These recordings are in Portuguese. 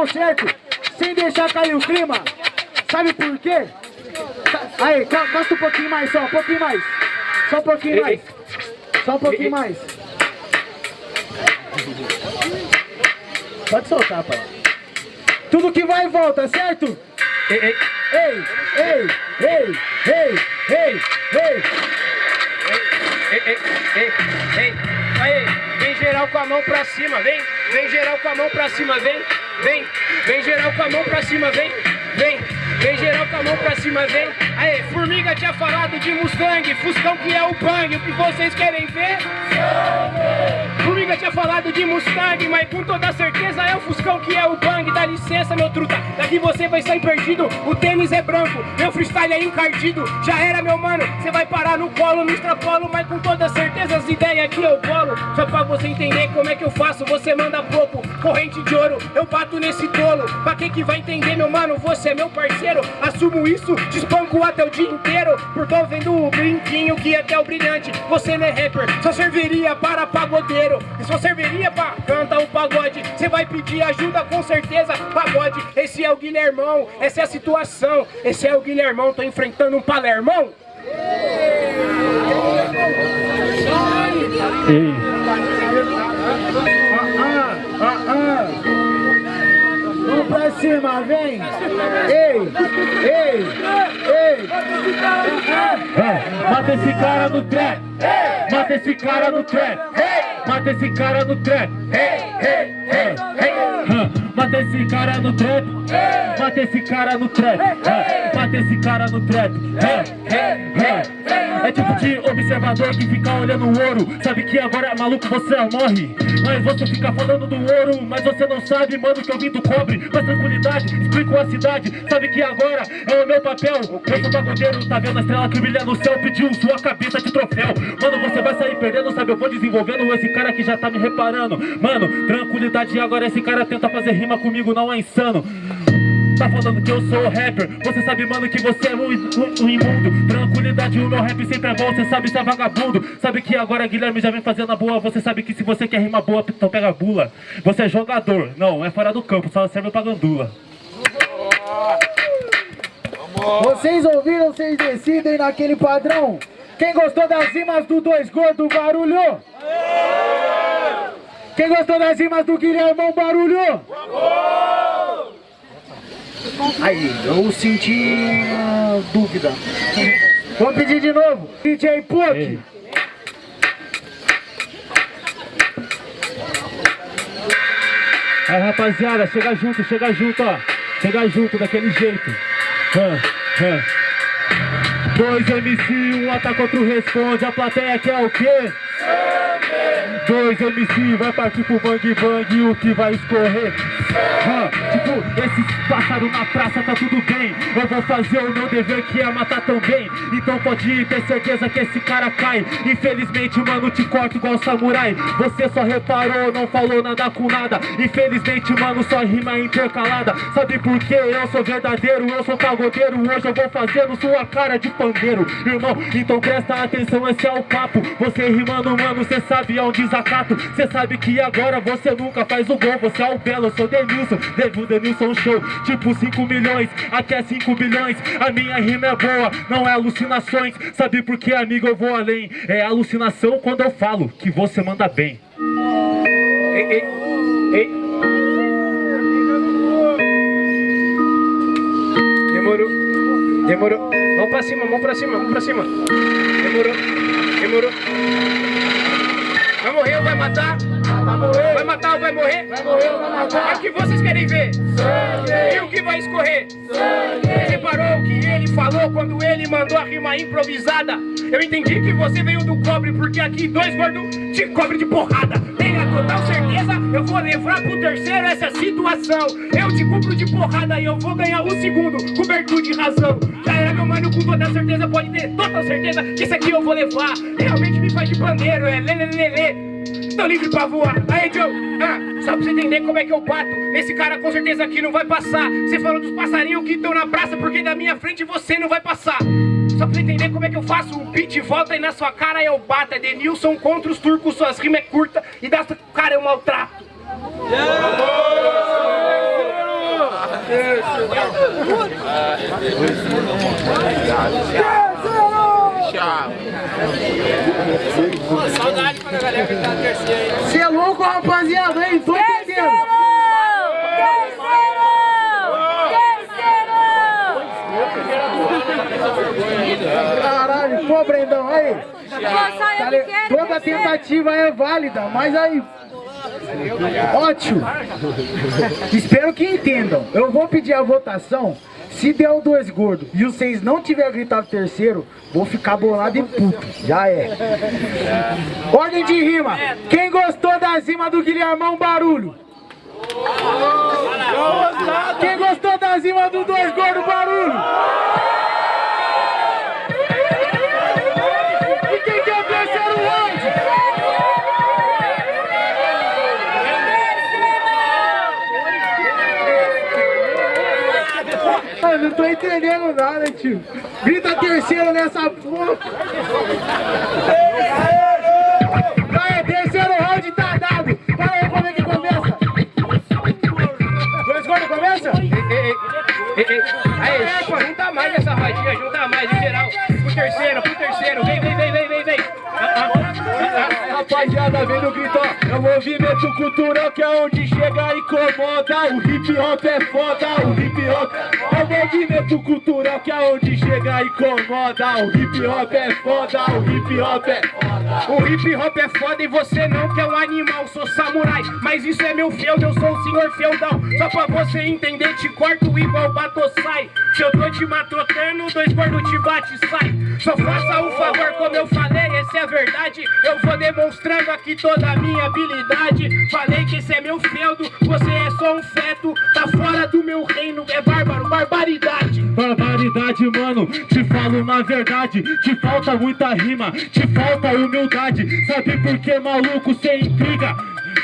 violão, certo? Sem deixar cair o clima. Sabe por quê? Aí, gosta um pouquinho mais só, um pouquinho mais. Só um pouquinho mais. Só um pouquinho mais. Pode soltar, pai. Tudo que vai e volta, certo? Ei, ei, ei, ei, ei, ei, ei, ei. Ei, ei, ei, ei. Aí, vem geral com a mão pra cima, vem. Vem geral com a mão pra cima, vem. Vem, vem geral com a mão pra cima, vem. Vem, vem geral com a mão pra cima, vem. Aí, Formiga tinha falado de Mustang, Fuscão que é o bang. O que vocês querem ver? Formiga tinha falado de Mustang, mas com toda certeza é o Fuscão que é o bang. Dá licença, meu truta, daqui você vai sair perdido. O tênis é branco, meu freestyle é encardido. Já era, meu mano, você vai parar no colo, no extrapolo, mas com toda certeza as ideias aqui eu colo. Só pra você entender como é que eu faço, você manda pouco. Corrente de ouro, eu bato nesse tolo. Pra quem que vai entender, meu mano, você é meu parceiro. Assumo isso, despanco até o dia inteiro. Por tô vendo o brinquinho que até o brilhante. Você não é rapper, só serviria para pagodeiro. E só serviria pra cantar o pagode. Você vai pedir ajuda com certeza, pagode. Esse é o Guilhermão, essa é a situação. Esse é o Guilhermão, tô enfrentando um palermão. Ei. Ah, ah, ah, ah. Vamos pra cima, vem! Ei! Ei! Ei! É, mata esse cara no trap! Mata esse cara no trap! Mata esse cara no trap! Mata esse cara no trap! Mata esse cara no trap! Mata esse cara no trap! É tipo de observador que fica olhando o ouro. Sabe que agora, maluco, você morre. Mas você fica falando do ouro Mas você não sabe, mano, que eu vim do cobre. Mas tranquilidade, explico a cidade. Sabe que agora é o meu papel. Eu sou pagodeiro, tá vendo a estrela que brilha no céu? Pediu sua cabeça de troféu. Mano, você vai sair perdendo, sabe? Eu vou desenvolvendo esse cara que já tá me reparando. Mano, tranquilidade, agora esse cara tenta fazer rima comigo, não é insano Tá falando que eu sou rapper. Você sabe, mano, que você é um, um, um imundo. Tranquilidade, o meu rap sempre é bom Você sabe, você é vagabundo. Sabe que agora Guilherme já vem fazendo a boa Você sabe que se você quer rima boa, então pega a bula. Você é jogador, não, é fora do campo Só serve pra gandula. Vocês ouviram, vocês decidem naquele padrão. Quem gostou das rimas do Dois Gordo, barulho? Quem gostou das rimas do Guilhermão, barulho Aí, eu senti dúvida. Vou pedir de novo. DJ Puck. Aí, rapaziada, chega junto, chega junto, ó. Chega junto, daquele jeito. Dois MC, um ataca, outro responde. A plateia quer o quê? Dois MC vai partir pro bang bang o que vai escorrer? Tipo, esses pássaros na praça tá tudo bem. Eu vou fazer o meu dever que é matar também. Então pode ter certeza que esse cara cai. Infelizmente, mano, te corto igual samurai. Você só reparou, não falou nada com nada. Infelizmente, mano, só rima intercalada Sabe por quê? Eu sou verdadeiro, eu sou pagodeiro. Hoje eu vou fazendo sua cara de pandeiro Irmão, então presta atenção, esse é o papo. Você rimando, mano, cê sabe é um desacato. Cê sabe que agora você nunca faz o gol Você é o belo, eu sou Denilson. Devo Denilson Show Tipo 5 milhões, aqui é 5 bilhões. A minha rima é boa, não é alucinações. Sabe por que, amigo, eu vou além? É alucinação quando eu falo que você manda bem. Ei, ei, ei. Demorou, demorou. Vamos pra cima, vamos pra cima, vamos pra cima. Demorou, demorou Vai morrer ou vai matar? Vai morrer. Vai matar ou vai morrer? Vai morrer ou vai matar? É o que vocês querem ver? Sangue. E o que vai escorrer? Sangue. Reparou o que ele falou quando ele mandou a rima improvisada? Eu entendi que você veio do cobre, porque aqui dois gordos te cobre de porrada. Tenha total certeza, eu vou levar pro terceiro essa situação. Eu te cubro de porrada e eu vou ganhar o segundo, cobertura de razão. Já era meu mano, com toda certeza, pode ter total certeza que isso aqui eu vou levar. Realmente me faz de pandeiro, é lelelele. Tô livre pra voar. Aí, Joe, ah, só pra você entender como é que eu bato. Esse cara com certeza aqui não vai passar. Você falou dos passarinhos que estão na praça, porque da minha frente você não vai passar. Só pra você entender como é que eu faço o beat volta e na sua cara eu bato. É Denilson contra os turcos, suas rimas é curta e da cara eu maltrato. Yeah! Saudade pra galera que tá terceira aí. Você é louco, rapaziada, hein? Tô entendendo. Terceiro! Terceiro! Caralho, pô, Brendão, aí. Tá Toda tentativa é válida, mas aí. Ótimo! Espero que entendam. Eu vou pedir a votação. Se der o dois gordos e vocês não tiverem gritado terceiro, vou ficar bolado e puto. Já é. Ordem de rima. Quem gostou da rima do Guilhermão, barulho. Quem gostou da rima do dois gordos, barulho. Entendendo nada, tio. Grita terceiro nessa porra. Vai, terceiro round tá dado. Fala aí como é que começa. Dois gols começa? Aí, pô, junta mais essa rodinha, junta mais em geral. Pro terceiro, pro terceiro. Vem, vem, vem, vem, vem, vem. Ah, ah. Rapaziada, vem no grito, é movimento cultural que é onde chega e incomoda. O hip hop é foda, o hip hop é o movimento cultural que é onde chega e incomoda. O hip hop é foda, o hip hop é O hip hop é foda e você não que é um animal, sou samurai, mas isso é meu feudo, eu sou o senhor feudal. Só pra você entender, te corto igual batossai. Se eu tô te matotando, dois gordos te bate sai. Só faça um favor, como eu falei, essa é a verdade. Eu vou demonstrando aqui toda a minha habilidade. Falei que esse é meu feudo, você é só um feto, tá fora do meu reino, é bárbaro, barbaridade. Barbaridade, mano, te falo uma verdade Te falta muita rima, te falta humildade Sabe por que, maluco, cê intriga?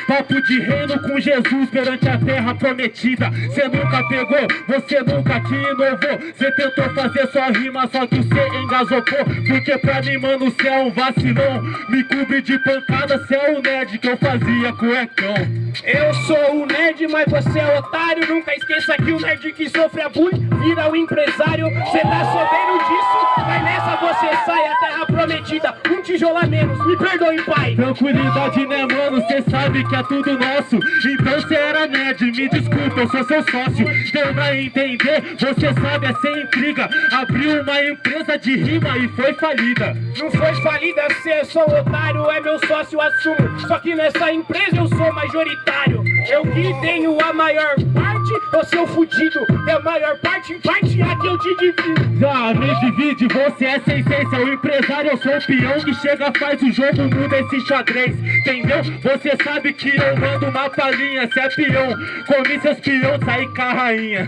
Papo de reino com Jesus perante a terra prometida Cê nunca pegou, você nunca que inovou Cê tentou fazer sua rima, só que cê engasopou Porque pra mim, mano, cê é um vacilão Me cobre de pancada, cê é o nerd que eu fazia cuecão Eu sou o nerd, mas você é otário. Nunca esqueça que o nerd que sofre a bullying vira o empresário. Cê tá sabendo disso? Mas nessa você sai a terra Um tijolo a menos, me perdoe, pai. Tranquilidade, né, mano? Cê sabe que é tudo nosso. Então cê era nerd, me desculpa, eu sou seu sócio. Deu pra entender, você sabe, é sem intriga. Abriu uma empresa de rima e foi falida. Não foi falida, cê é só um otário, é meu sócio, assumo. Só que nessa empresa eu sou majoritário. Eu que tenho a maior parte, ô seu fudido. É a maior parte, em parte aqui eu te divido. Já me divide, você é sem essência. O empresário, eu sou o peão que chega, faz o jogo, muda esse xadrez. Entendeu? Você sabe que eu mando uma palhinha. Cê é peão, comi seus peão, saí com a rainha.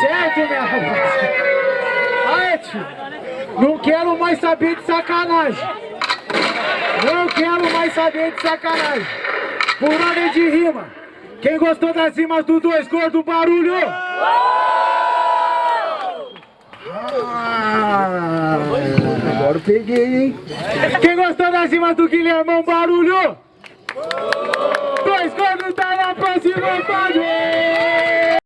Certo, minha rapaziada? Tio. Não quero mais saber de sacanagem. Saber de sacanagem. Por ordem de rima. Quem gostou das rimas do Dois Gordo, barulho! Ah, agora peguei, hein? Quem gostou das rimas do Guilhermão, barulho! Dois Gordos tá na próxima vontade!